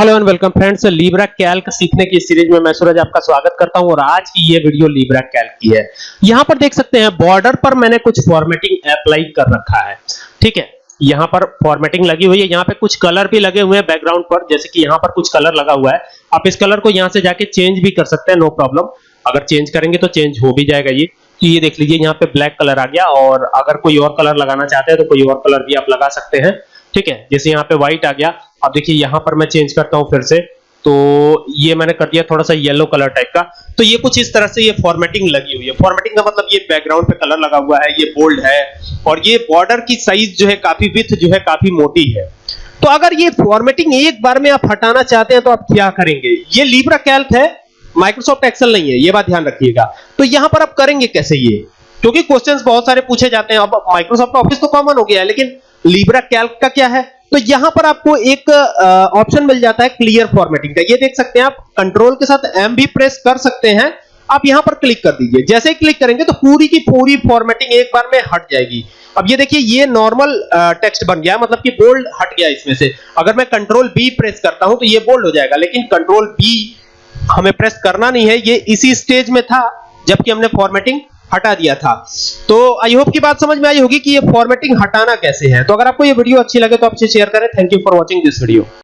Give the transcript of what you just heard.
Hello and welcome friends Libre Calc सीखने की series में मैं सूरज आपका स्वागत करता हूँ और आज की ये वीडियो लीब्रा कैल्क की है। यहाँ पर देख सकते हैं बॉर्डर पर मैंने कुछ फॉर्मेटिंग अप्लाई कर रखा है। ठीक है, यहाँ पर फॉर्मेटिंग लगी हुई है, यहाँ पे कुछ कलर भी लगे हुए हैं बैकग्राउंड पर, जैसे कि यहाँ पर कुछ कलर लगा हुआ है। आप इस कलर को यहाँ से जाके चेंज भी कर सकते हैं नो प्रॉब्लम अगर चेंज करेंगे तो चेंज हो भी जाएगा ये। तो ये देख लीजिए, यहाँ पे ब्लैक कलर आ गया और अगर कोई और कलर लगाना चाहते हैं तो कोई और कलर भी आप लगा सकते हैं। ठीक है, जैसे यहाँ पे व्हाइट आ गया अब देखिए, यहाँ पर मैं चेंज करता हूँ फिर से। तो ये मैंने कर दिया थोड़ा सा येलो कलर टाइप का। तो ये कुछ इस तरह से ये फॉर्मेटिंग लगी हुई है। फॉर्मेटिंग का मतलब ये बैकग्राउंड पे कलर लगा हुआ है, ये बोल्ड है और ये बॉर्डर की साइज़ जो है, काफ़ी विथ जो है, काफ़ी मोटी है। तो अगर ये फॉर्मेटिंग एक बार में आप हटाना चाहते हैं तो आप क्या करेंगे? ये लिब्रा कैल्क है माइक्रोसॉफ्ट एक्सेल नहीं है, ये बात ध्यान रखिएगा। तो यहाँ पर आप करेंगे कैसे ये? क्योंकि क्वेश्चंस बहुत सारे पूछे जाते हैं। अब माइक्रोसॉफ्ट ऑफ़िस तो कॉमन हो गया है, लेकिन लिब्रा कैल्क का क्या है? तो यहाँ पर आपको एक ऑप्शन मिल जाता है क्लियर फॉर्मेटिंग का। ये देख सकते हैं आप कंट्रोल के साथ एम भी प्रेस कर सकते हैं। आप यहाँ पर क्लिक कर दीजिए। जैसे ही क्लिक करेंगे तो पूरी की पूरी फॉर्मेटिंग एक बार में हट जाएगी। अब ये देखिए, ये नॉर्मल टेक्स्ट बन गया मतलब कि बोल्ड हट गया इसमें से। अगर मैं कंट्रोल बी प्रेस करता हूँ तो ये बोल्ड हो जाएगा, लेकिन कंट्रोल बी हमें प्रेस करना नहीं है। ये इसी स्टेज में था, जबकि हमने फॉर्मेटिंग हटा दिया था। तो आई होप की बात समझ में आई होगी कि ये फॉर्मेटिंग हटाना कैसे है। तो अगर आपको ये वीडियो अच्छी लगे तो आपसे शेयर करें। Thank you for watching this video